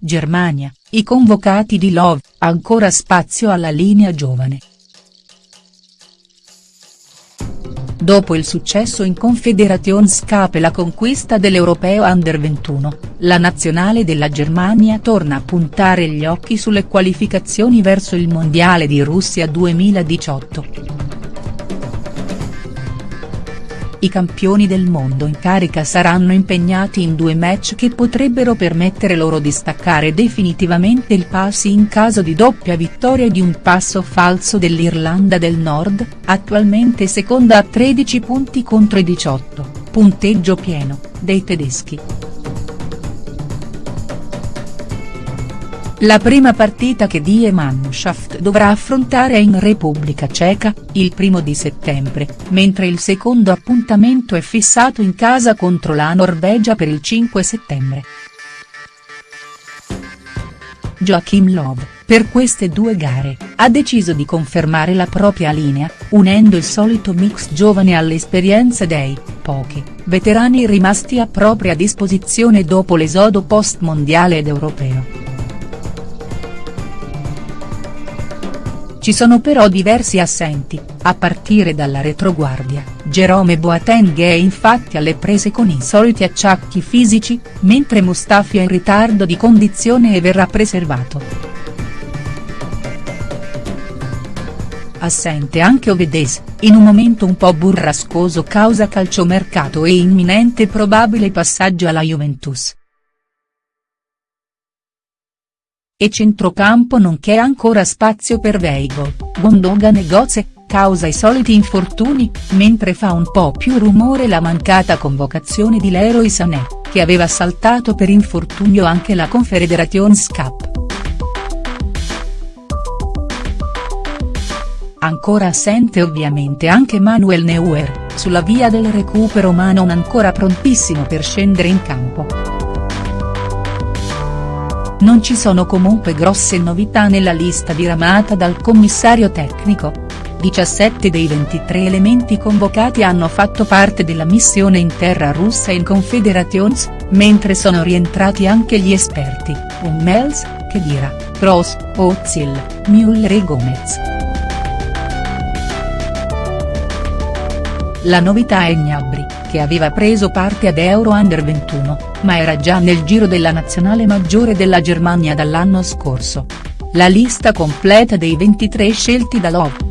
Germania, i convocati di Love, ancora spazio alla linea giovane. Dopo il successo in Confederations e la conquista dell'Europeo Under 21, la nazionale della Germania torna a puntare gli occhi sulle qualificazioni verso il Mondiale di Russia 2018. I campioni del mondo in carica saranno impegnati in due match che potrebbero permettere loro di staccare definitivamente il pass in caso di doppia vittoria di un passo falso dell'Irlanda del Nord, attualmente seconda a 13 punti contro i 18, punteggio pieno, dei tedeschi. La prima partita che Die Mannschaft dovrà affrontare è in Repubblica Ceca, il primo di settembre, mentre il secondo appuntamento è fissato in casa contro la Norvegia per il 5 settembre. Joachim Love, per queste due gare, ha deciso di confermare la propria linea, unendo il solito mix giovane all'esperienza dei, pochi, veterani rimasti a propria disposizione dopo l'esodo post-mondiale ed europeo. Ci sono però diversi assenti, a partire dalla retroguardia, Jerome Boateng è infatti alle prese con i soliti acciacchi fisici, mentre Mustafi è in ritardo di condizione e verrà preservato. Assente anche Ovedes, in un momento un po' burrascoso causa calciomercato e imminente probabile passaggio alla Juventus. E centrocampo non c'è ancora spazio per Veigo, Gondogan e causa i soliti infortuni, mentre fa un po' più rumore la mancata convocazione di Leroy Sané, che aveva saltato per infortunio anche la Confederations Cup. Ancora assente ovviamente anche Manuel Neuer, sulla via del recupero ma non ancora prontissimo per scendere in campo. Non ci sono comunque grosse novità nella lista diramata dal commissario tecnico. 17 dei 23 elementi convocati hanno fatto parte della missione in terra russa in Confederations, mentre sono rientrati anche gli esperti, Hummels, Khedira, Kroos, Ozil, Müller e Gomez. La novità è Gnabry, che aveva preso parte ad Euro Under 21, ma era già nel giro della nazionale maggiore della Germania dall'anno scorso. La lista completa dei 23 scelti da Love.